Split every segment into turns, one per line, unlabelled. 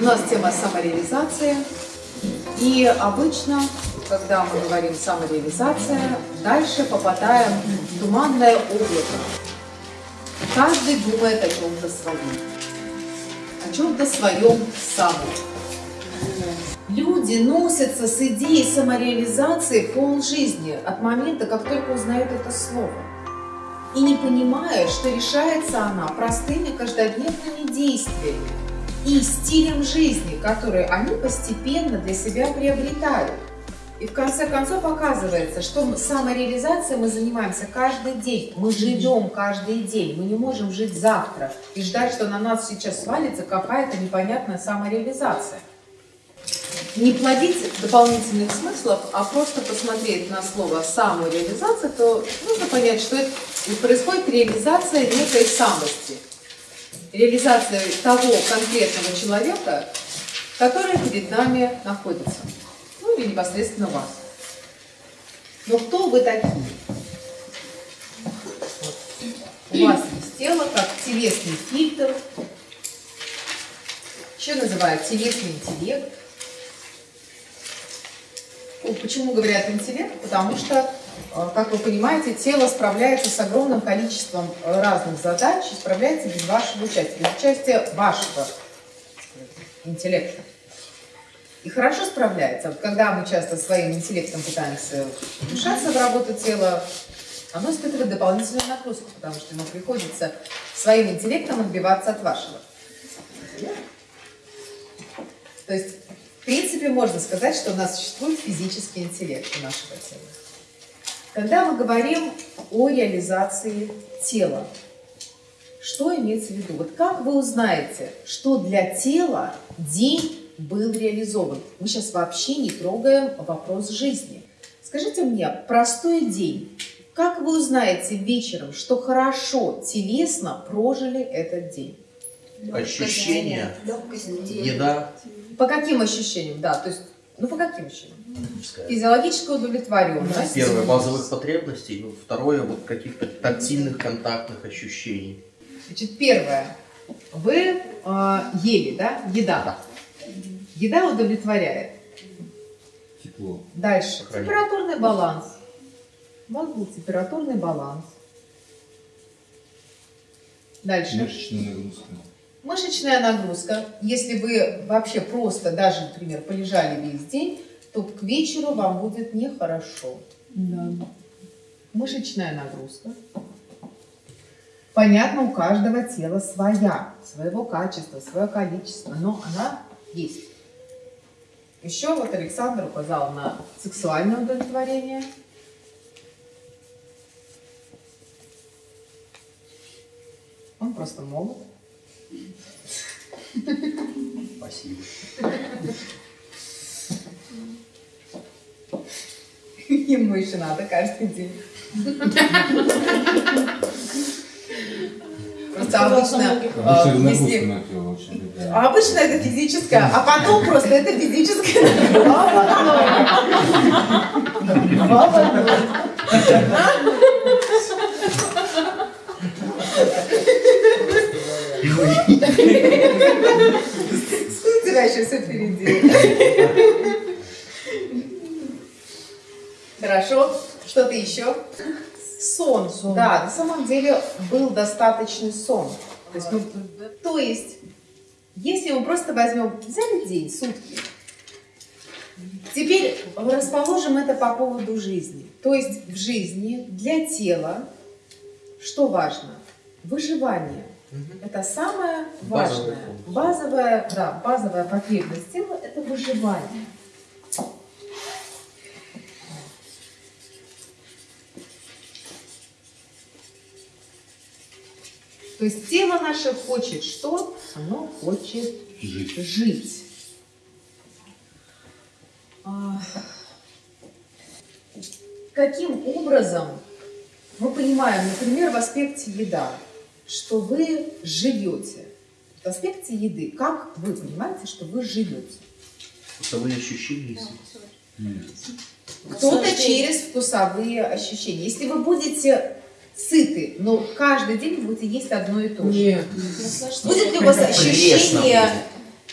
У нас тема самореализация. И обычно, когда мы говорим самореализация, дальше попадаем в туманное облако. Каждый думает о чем-то своем. О чем-то своем самом. Люди носятся с идеей самореализации пол жизни от момента, как только узнают это слово. И не понимая, что решается она простыми каждодневными действиями и стилем жизни, который они постепенно для себя приобретают. И в конце концов оказывается, что самореализацией мы занимаемся каждый день. Мы живем каждый день. Мы не можем жить завтра и ждать, что на нас сейчас свалится какая-то непонятная самореализация. Не плодить дополнительных смыслов, а просто посмотреть на слово самореализация, то нужно понять, что это происходит реализация некой самости – реализация того конкретного человека, который перед нами находится. Ну или непосредственно вас. Но кто вы такие? У вас есть тело, как телесный фильтр. Еще называют телесный интеллект. Почему говорят интеллект? Потому что как вы понимаете, тело справляется с огромным количеством э, разных задач и справляется без вашего участия, без участия вашего интеллекта. И хорошо справляется. Вот когда мы часто своим интеллектом пытаемся вмешаться в работу тела, оно испытывает дополнительную нагрузку, потому что ему приходится своим интеллектом отбиваться от вашего. То есть, в принципе, можно сказать, что у нас существует физический интеллект у нашего тела. Когда мы говорим о реализации тела, что имеется в виду? Вот как вы узнаете, что для тела день был реализован? Мы сейчас вообще не трогаем вопрос жизни. Скажите мне, простой день. Как вы узнаете вечером, что хорошо телесно прожили этот день?
Ощущения, еда.
По каким ощущениям? Да, то есть, ну по каким ощущениям? Физиологическая удовлетворенность.
Первое, базовых потребностей. Ну, второе, вот каких-то тактильных, контактных ощущений.
Значит, первое. Вы э, ели, да? Еда. Да. Еда удовлетворяет.
Тепло.
Дальше. Сохранение. Температурный баланс. У вас был температурный баланс. Дальше.
Мышечная нагрузка.
Мышечная нагрузка. Если вы вообще просто даже, например, полежали весь день, то к вечеру вам будет нехорошо. Да. Мышечная нагрузка. Понятно, у каждого тела своя, своего качества, свое количество, но она есть. Еще вот Александр указал на сексуальное удовлетворение. Он просто молод.
Спасибо.
Ему еще надо каждый день. Просто обычно,
обычно,
э, если... а обычно это физическое, а потом просто это физическое. Одной. Тебя еще все впереди. Хорошо. Что-то еще? Сон. сон. Да, на самом деле был достаточный сон. То есть, мы, то есть, если мы просто возьмем, взяли день, сутки, теперь расположим это по поводу жизни. То есть в жизни для тела что важно? Выживание. Угу. Это самое важное. Базовая, да, базовая потребность тела – это выживание. То есть тело наше хочет что? Оно хочет жить. жить. А, каким образом мы понимаем, например, в аспекте еда, что вы живете? В аспекте еды, как вы понимаете, что вы живете?
Вкусовые ощущения
Кто-то через вкусовые ощущения. Если вы будете сыты, но каждый день будете есть одно и то же.
Нет.
Будет ли у вас ощущение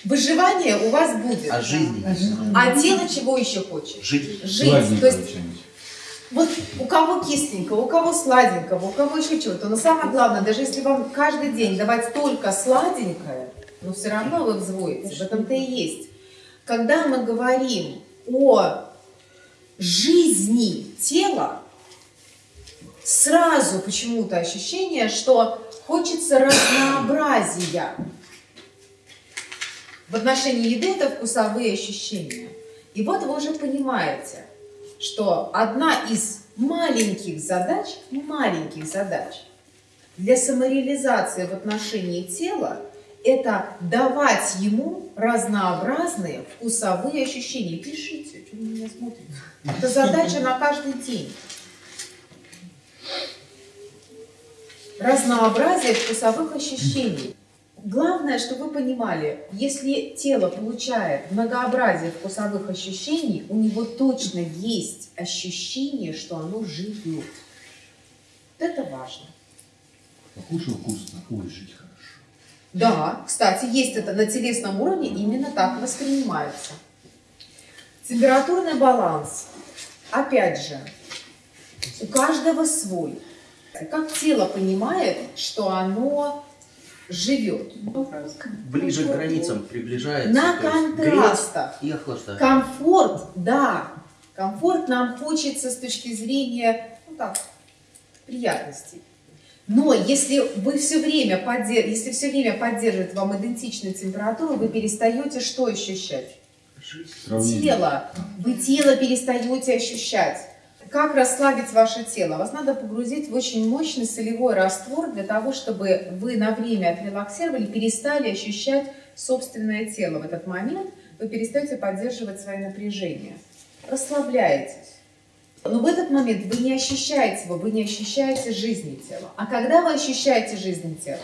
Выживание у вас будет.
А жизни
А.
А тело чего еще хочет?
Жить.
Жить. То есть вот у кого кисленького, у кого сладенького, у кого еще чего-то. Но самое главное, даже если вам каждый день давать только сладенькое, но все равно вы взвоите. В этом-то и есть. Когда мы говорим о жизни тела, сразу почему-то ощущение, что хочется разнообразия. В отношении еды это вкусовые ощущения. И вот вы уже понимаете, что одна из маленьких задач, маленьких задач для самореализации в отношении тела – это давать ему разнообразные вкусовые ощущения. Пишите, что вы меня смотрите. Это задача на каждый день. Разнообразие вкусовых ощущений. Главное, чтобы вы понимали, если тело получает многообразие вкусовых ощущений, у него точно есть ощущение, что оно живет. Вот это важно.
Покушал вкусно, ой, жить хорошо.
Да, кстати, есть это на телесном уровне, именно так воспринимается. Температурный баланс. Опять же, у каждого свой. Как тело понимает, что оно живет.
Ближе к границам приближается.
На контрастах.
И охлаждать.
Комфорт, да. Комфорт нам хочется с точки зрения, ну так, приятностей. Но если вы все время поддерж... если все время поддерживает вам идентичную температуру, вы перестаете что ощущать?
Жизнь.
Тело. Вы тело перестаете ощущать. Как расслабить ваше тело? Вас надо погрузить в очень мощный солевой раствор для того, чтобы вы на время отрелаксировали, перестали ощущать собственное тело. В этот момент вы перестаете поддерживать свои напряжения. Расслабляетесь. Но в этот момент вы не ощущаете его, вы не ощущаете жизни тела. А когда вы ощущаете жизнь тела?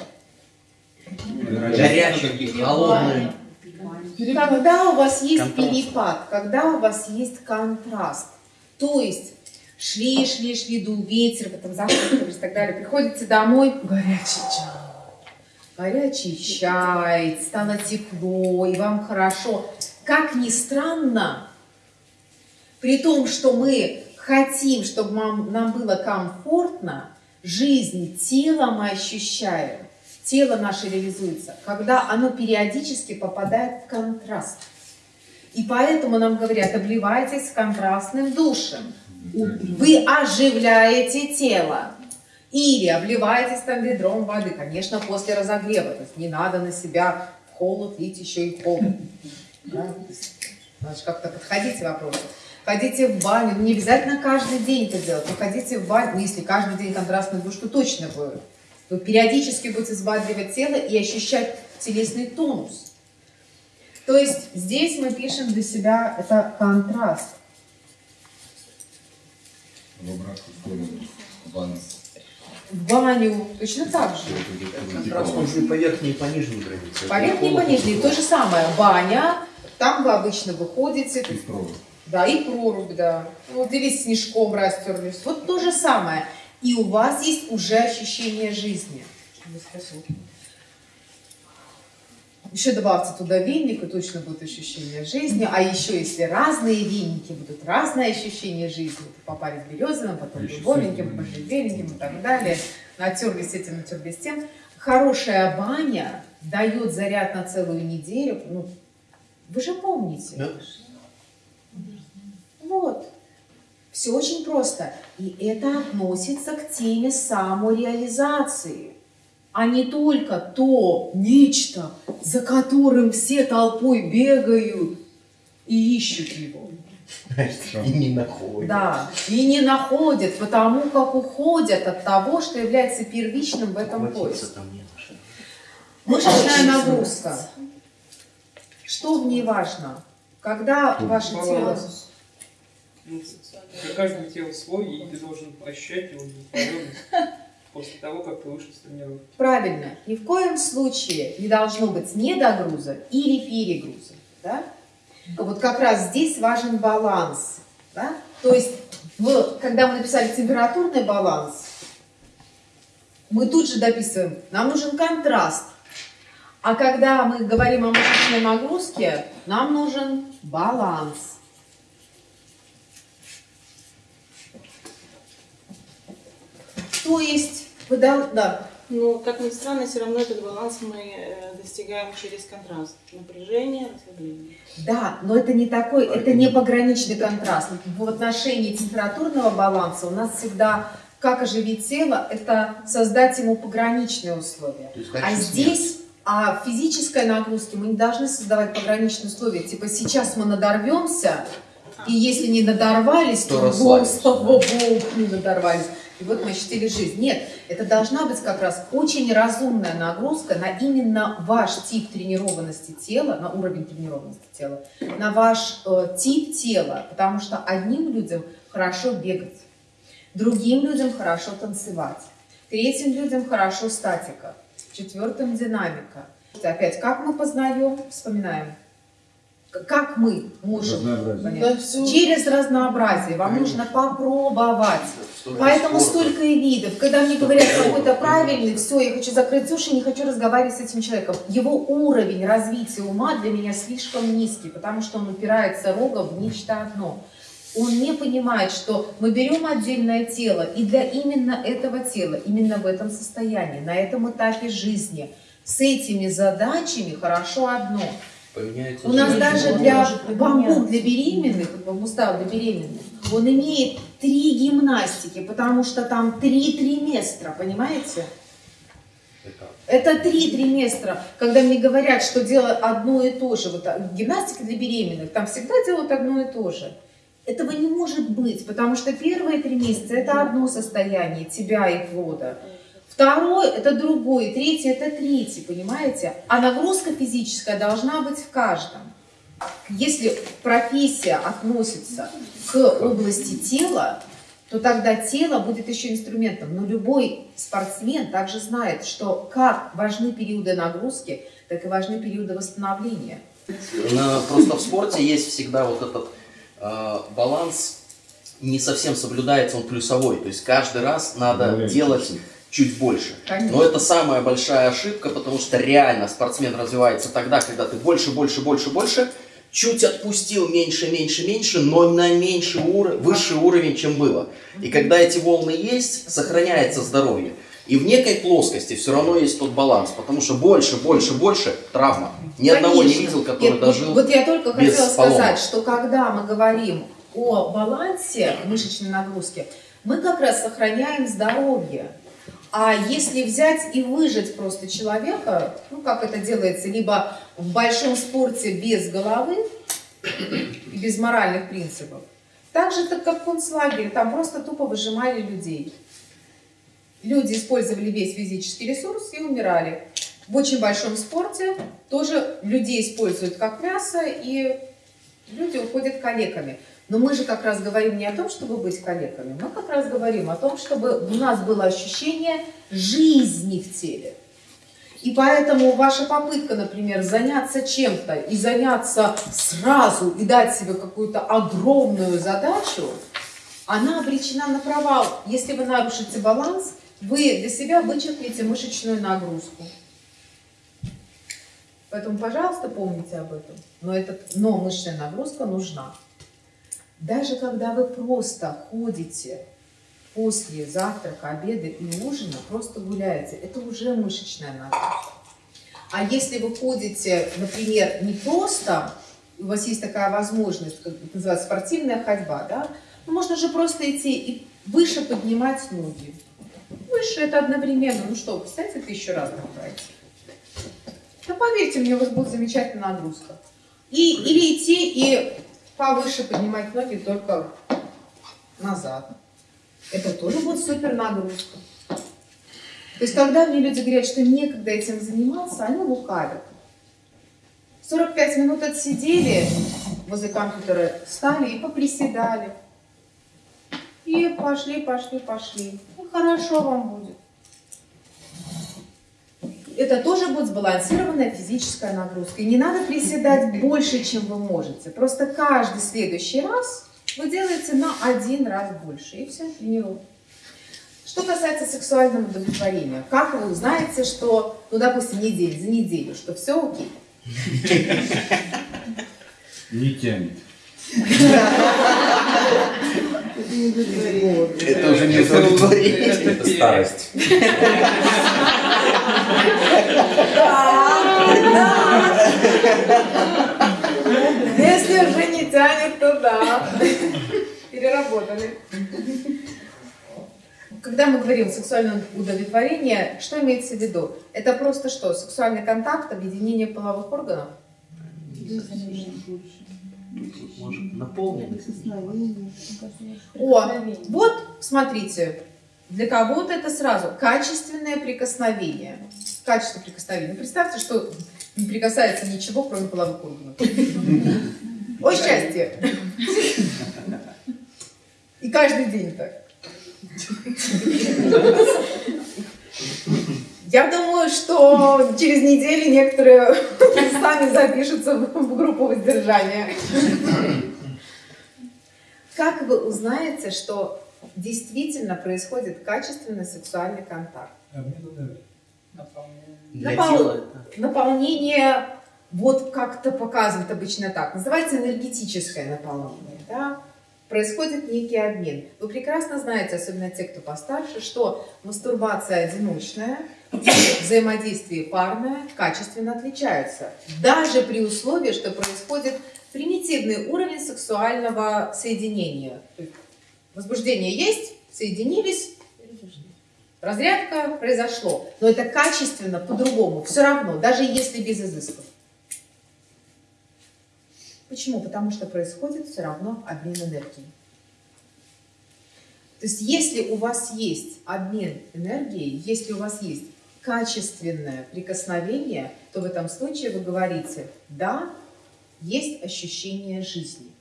Горячий, холодный.
Когда у вас есть
Контраст.
перепад, когда у вас есть контраст, то есть шли, шли, шли, дул ветер, потом завтракали и так далее, приходите домой, горячий чай, горячий чай, стало тепло, и вам хорошо. Как ни странно, при том, что мы хотим, чтобы нам, нам было комфортно, жизнь тела мы ощущаем, тело наше реализуется, когда оно периодически попадает в контраст. И поэтому нам говорят, обливайтесь контрастным душем. Вы оживляете тело. Или обливайтесь там ведром воды, конечно, после разогрева. То есть не надо на себя в холод лить еще и холод. Да? Значит, как-то подходите к вопросу. Ходите в баню, ну, не обязательно каждый день это делать, но ходите в баню, ну, если каждый день контрастный душ, то точно будет. Вы периодически будете взбадривать тело и ощущать телесный тонус. То есть здесь мы пишем для себя это контраст.
В обратную сторону. Баланс.
В баню точно так же.
Же и по верхней, и по нижней границе.
По верхней и по нижней то же самое. Баня, там вы обычно выходите,
И прорубь.
да, и прорубь, да. Вот или снежком растерлись. Вот то же самое. И у вас есть уже ощущение жизни. Еще добавьте туда веник, и точно будет ощущение жизни. А еще, если разные веники, будут разные ощущения жизни. Попали в березовым, потом дубовеньким,
сыр.
можжевельником и так далее. Натерлись этим, натерлись тем. Хорошая баня дает заряд на целую неделю. Ну, вы же помните.
Да?
Вот. Все очень просто. И это относится к теме самореализации, а не только то нечто, за которым все толпой бегают и ищут его.
И не находит.
Да, и не находят, потому как уходят от того, что является первичным в этом поиске. Мышечная нагрузка. Что в ней важно? Когда ваше тело...
Каждого тела свой, и ты должен ощущать его после того, как ты вышел с тренировки.
Правильно. Ни в коем случае не должно быть недогруза или перегруза. Да? Вот как раз здесь важен баланс. Да? То есть, в- когда мы написали температурный баланс, мы тут же дописываем, нам нужен контраст. А когда мы говорим о мышечной нагрузке, нам нужен баланс. То есть, вы дол- да,
Но, как ни странно, все равно этот баланс мы э, достигаем через контраст. Напряжение, расслабление.
Да, но это не такой, это не пограничный контраст. В отношении температурного баланса у нас всегда, как оживить тело, это создать ему пограничные условия.
Есть
А
дальше
здесь, а в физической нагрузке мы не должны создавать пограничные условия. Типа сейчас мы надорвемся, и если не надорвались,
То
то,
расслабимся,
слава богу, не надорвались. И вот мы ощутили жизнь. Нет, это должна быть как раз очень разумная нагрузка на именно ваш тип тренированности тела, на уровень тренированности тела, на ваш э, тип тела. Потому что одним людям хорошо бегать, другим людям хорошо танцевать, третьим людям хорошо статика, четвертым динамика. Опять, как мы познаем, вспоминаем, как мы можем
Разнообразие.
понять? Через разнообразие. Вам нужно попробовать.
Столько
Поэтому
спорта.
столько и видов. Когда мне говорят какой-то правильный, все, я хочу закрыть уши, не хочу разговаривать с этим человеком. Его уровень развития ума для меня слишком низкий, потому что он упирается рогом в нечто одно. Он не понимает, что мы берем отдельное тело, и для именно этого тела, именно в этом состоянии, на этом этапе жизни, с этими задачами хорошо одно.
Поменяется
У нас даже для бамбук для беременных, бамбустав для беременных, он имеет три гимнастики, потому что там три триместра, понимаете?
Это
три триместра. Когда мне говорят, что делать одно и то же, вот а, гимнастика для беременных, там всегда делают одно и то же. Этого не может быть, потому что первые три месяца это одно состояние тебя и плода. Второе – это другое, третье – это третье, понимаете? А нагрузка физическая должна быть в каждом. Если профессия относится к области тела, то тогда тело будет еще инструментом. Но любой спортсмен также знает, что как важны периоды нагрузки, так и важны периоды восстановления.
На- Просто в спорте есть всегда вот этот э, баланс, не совсем соблюдается он плюсовой. То есть каждый раз надо
Добавляется
делать. Чуть больше.
Конечно.
Но это самая большая ошибка, потому что реально спортсмен развивается тогда, когда ты больше, больше, больше, больше, чуть отпустил меньше, меньше, меньше, но на меньший уровень, высший уровень, чем было. И когда эти волны есть, сохраняется здоровье. И в некой плоскости все равно есть тот баланс, потому что больше, больше, больше травма. Ни одного не
Конечно.
видел, который
Нет,
дожил.
Вот я только
без
хотела
поломок.
сказать, что когда мы говорим о балансе мышечной нагрузки, мы как раз сохраняем здоровье. А если взять и выжать просто человека, ну как это делается, либо в большом спорте без головы без моральных принципов, так же, так как в концлагере, там просто тупо выжимали людей. Люди использовали весь физический ресурс и умирали. В очень большом спорте тоже людей используют как мясо, и люди уходят калеками. Но мы же как раз говорим не о том, чтобы быть калеками, мы как раз говорим о том, чтобы у нас было ощущение жизни в теле. И поэтому ваша попытка, например, заняться чем-то и заняться сразу и дать себе какую-то огромную задачу, она обречена на провал. Если вы нарушите баланс, вы для себя вычеркнете мышечную нагрузку. Поэтому, пожалуйста, помните об этом. Но, этот, но мышечная нагрузка нужна. Даже когда вы просто ходите после завтрака, обеда и ужина, просто гуляете, это уже мышечная нагрузка. А если вы ходите, например, не просто, у вас есть такая возможность, как это называется, спортивная ходьба, да, ну, можно же просто идти и выше поднимать ноги. Выше это одновременно, ну что, представьте, тысячу раз так пройти. Да поверьте мне, у вас будет замечательная нагрузка. И, или идти и повыше поднимать ноги только назад. Это тоже будет супер нагрузка. То есть, когда мне люди говорят, что некогда этим заниматься, они лукавят. 45 минут отсидели возле компьютера, встали и поприседали. И пошли, пошли, пошли. Ну, хорошо вам будет. Это тоже будет сбалансированная физическая нагрузка. И не надо приседать больше, чем вы можете. Просто каждый следующий раз вы делаете на один раз больше. И все, тренируем. Что касается сексуального удовлетворения, как вы узнаете, что, ну, допустим, неделю, за неделю, что все окей?
Не тянет.
Это уже не удовлетворение.
Это старость.
Если уже не тянет, то да. Переработали. Когда мы говорим сексуальное удовлетворение, что имеется в виду? Это просто что? Сексуальный контакт, объединение половых органов?
Может, наполненность.
О, вот, смотрите, для кого-то это сразу качественное прикосновение. Качество прикосновения. Представьте, что не прикасается ничего, кроме половых органов. О, счастье! И каждый день так. Я думаю, что через неделю некоторые сами запишутся в группу воздержания. Как вы узнаете, что действительно происходит качественный сексуальный контакт?
Для
Напол-. Наполнение, вот как-то показывают обычно так, называется энергетическое наполнение. Да? Происходит некий обмен. Вы прекрасно знаете, особенно те, кто постарше, что мастурбация одиночная взаимодействие парное качественно отличаются. Даже при условии, что происходит примитивный уровень сексуального соединения. Возбуждение есть, соединились, разрядка произошло. Но это качественно, по-другому, все равно, даже если без изысков. Почему? Потому что происходит все равно обмен энергией. То есть если у вас есть обмен энергией, если у вас есть качественное прикосновение, то в этом случае вы говорите, да, есть ощущение жизни.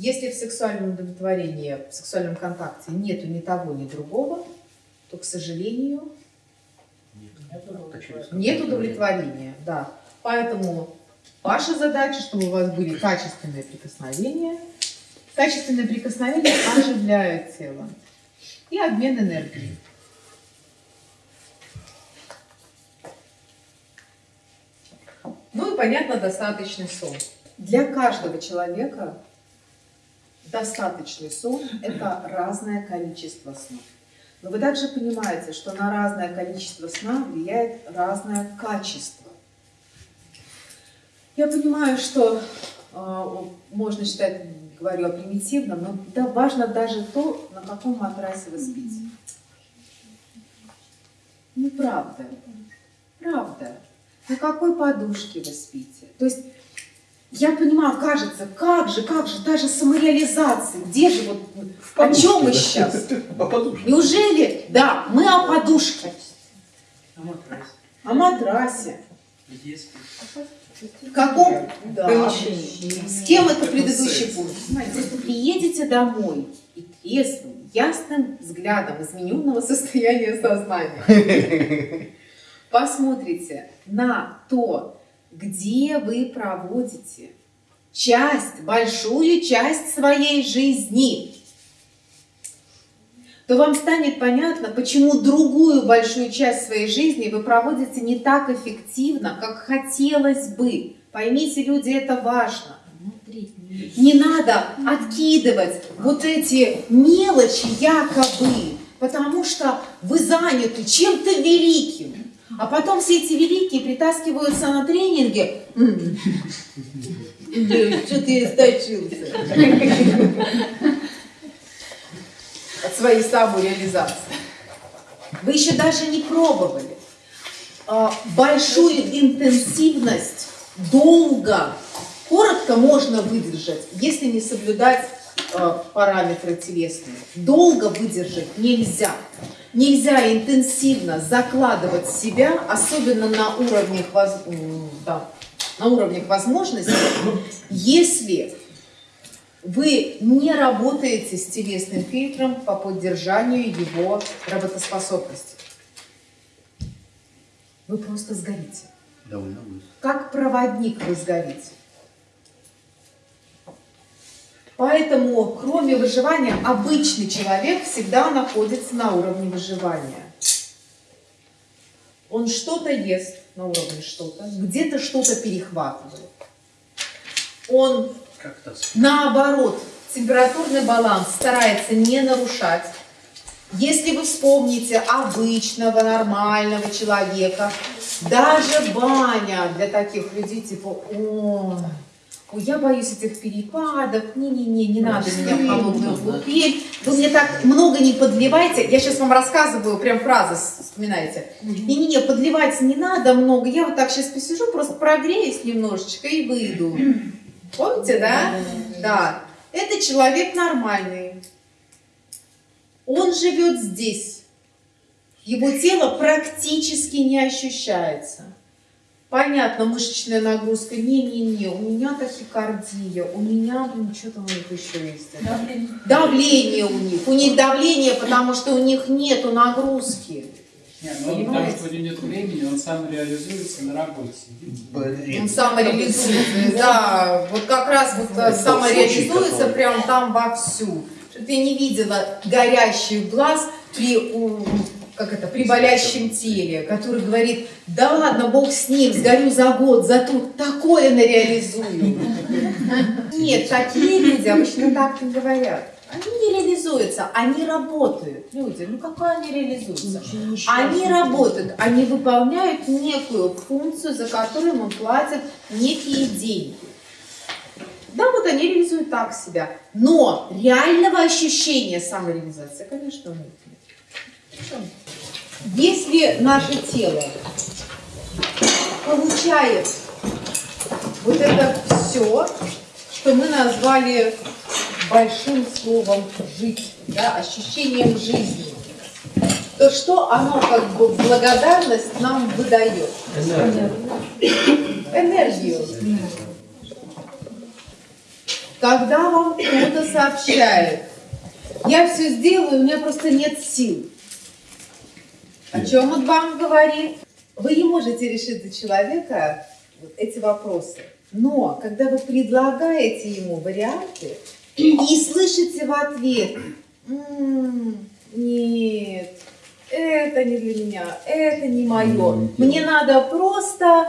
Если в сексуальном удовлетворении, в сексуальном контакте нету ни того, ни другого, то, к сожалению, нет удовлетворения. Да. Поэтому ваша задача, чтобы у вас были качественные прикосновения. Качественные прикосновения оживляют тело. И обмен энергией. Ну и, понятно, достаточный сон. Для каждого человека достаточный сон – это разное количество сна. Но вы также понимаете, что на разное количество сна влияет разное качество. Я понимаю, что э, можно считать, говорю о примитивном, но да, важно даже то, на каком матрасе вы спите. Ну, правда. Правда. На какой подушке вы спите. То есть, я понимаю, кажется, как же, как же, даже самореализация, где же вот, о чем мы сейчас?
По подушке.
Неужели, да, мы о подушке, о матрасе.
Где спишь?
В каком? Да. С кем это предыдущий пункт? Знаете, если приедете домой и трезвым, ясным взглядом измененного состояния сознания, посмотрите на то, где вы проводите часть, большую часть своей жизни, то вам станет понятно, почему другую большую часть своей жизни вы проводите не так эффективно, как хотелось бы. Поймите, люди, это важно. Не надо откидывать вот эти мелочи якобы, потому что вы заняты чем-то великим. А потом все эти великие притаскиваются на да, Что-то я источился. От своей самореализации. Вы еще даже не пробовали. А, Большую интенсивность долго, коротко можно выдержать, если не соблюдать э, параметры телесные. Долго выдержать нельзя. Нельзя интенсивно закладывать себя, особенно на уровнях, воз- да, на уровнях возможностей, если вы не работаете с телесным фильтром по поддержанию его работоспособности. Вы просто сгорите.
Довольно быстро.
Как проводник вы сгорите. Поэтому, кроме выживания, обычный человек всегда находится на уровне выживания. Он что-то ест на уровне что-то, где-то что-то перехватывает. Он, наоборот, температурный баланс старается не нарушать. Если вы вспомните обычного, нормального человека, даже баня для таких людей, типа, ой, я боюсь этих перепадов, не-не-не, не надо меня в холодную купель, вы мне так много не подливайте, я сейчас вам рассказываю, прям фразы вспоминаете, не-не-не, подливать не надо много, я вот так сейчас посижу, просто прогреюсь немножечко и выйду. Помните, да? Да. Это человек нормальный. Он живет здесь. Его тело практически не ощущается. Понятно, мышечная нагрузка. Не-не-не, у меня тахикардия, у меня, ну, что там у них еще есть? да? Давление у них. У них давление, потому что у них нету нагрузки.
Не, ну он, потому что у него нет времени, он сам реализуется на работе. сидит.
Он самореализуется. Да, вот как раз вот самореализуется прям там вовсю. Что я не видела горящих глаз при, как это, при болящем теле, который говорит, да ладно, бог с ним, сгорю за год, зато такое нареализую. Нет, такие люди обычно так не говорят. Они не реализуются, они работают. Люди, ну какое они реализуются? Они работают, они выполняют некую функцию, за которую им платят некие деньги. Да, вот они реализуют так себя. Но реального ощущения самореализации, конечно, у них нет. Если наше тело получает вот это все, что мы назвали большим словом «жить», да, ощущением жизни, то что оно как бы благодарность нам выдает? Энергию. Когда вам кто-то сообщает, я все сделаю, у меня просто нет сил. О чем он вам говорит? Вы не можете решить за человека эти вопросы. Но когда вы предлагаете ему варианты и слышите в ответ, «М, нет, это не для меня, это не мое, мне надо просто...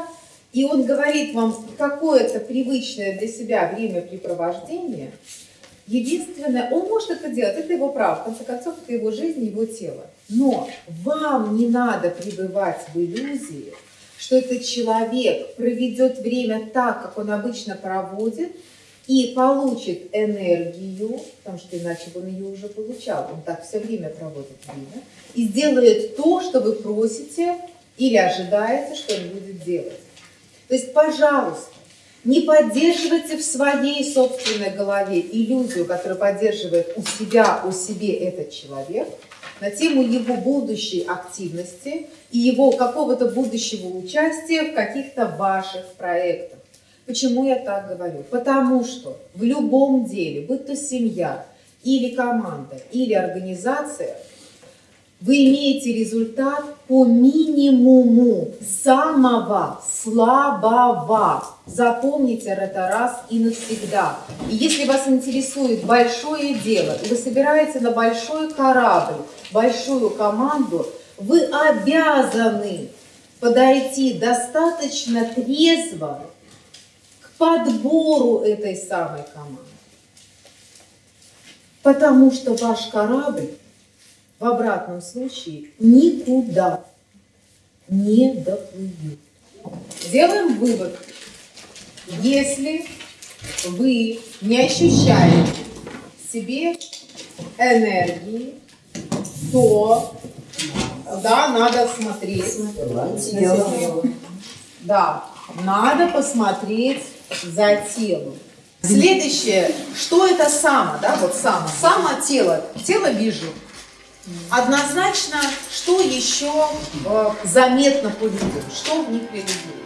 И он говорит вам какое-то привычное для себя времяпрепровождение, Единственное, он может это делать, это его право, в конце концов, это его жизнь, его тело. Но вам не надо пребывать в иллюзии, что этот человек проведет время так, как он обычно проводит, и получит энергию, потому что иначе бы он ее уже получал, он так все время проводит время, и сделает то, что вы просите или ожидаете, что он будет делать. То есть, пожалуйста, не поддерживайте в своей собственной голове иллюзию, которую поддерживает у себя, у себе этот человек, на тему его будущей активности и его какого-то будущего участия в каких-то ваших проектах. Почему я так говорю? Потому что в любом деле, будь то семья, или команда, или организация, вы имеете результат по минимуму самого слабого. Запомните это раз и навсегда. И если вас интересует большое дело, и вы собираете на большой корабль, большую команду, вы обязаны подойти достаточно трезво к подбору этой самой команды. Потому что ваш корабль в обратном случае никуда не доплывет. Делаем вывод. Если вы не ощущаете в себе энергии, то да, надо смотреть. Да, надо посмотреть за телом. Следующее, что это само, да, вот само, само тело, тело вижу. Однозначно, что еще э, заметно по людям, что в них реализуется.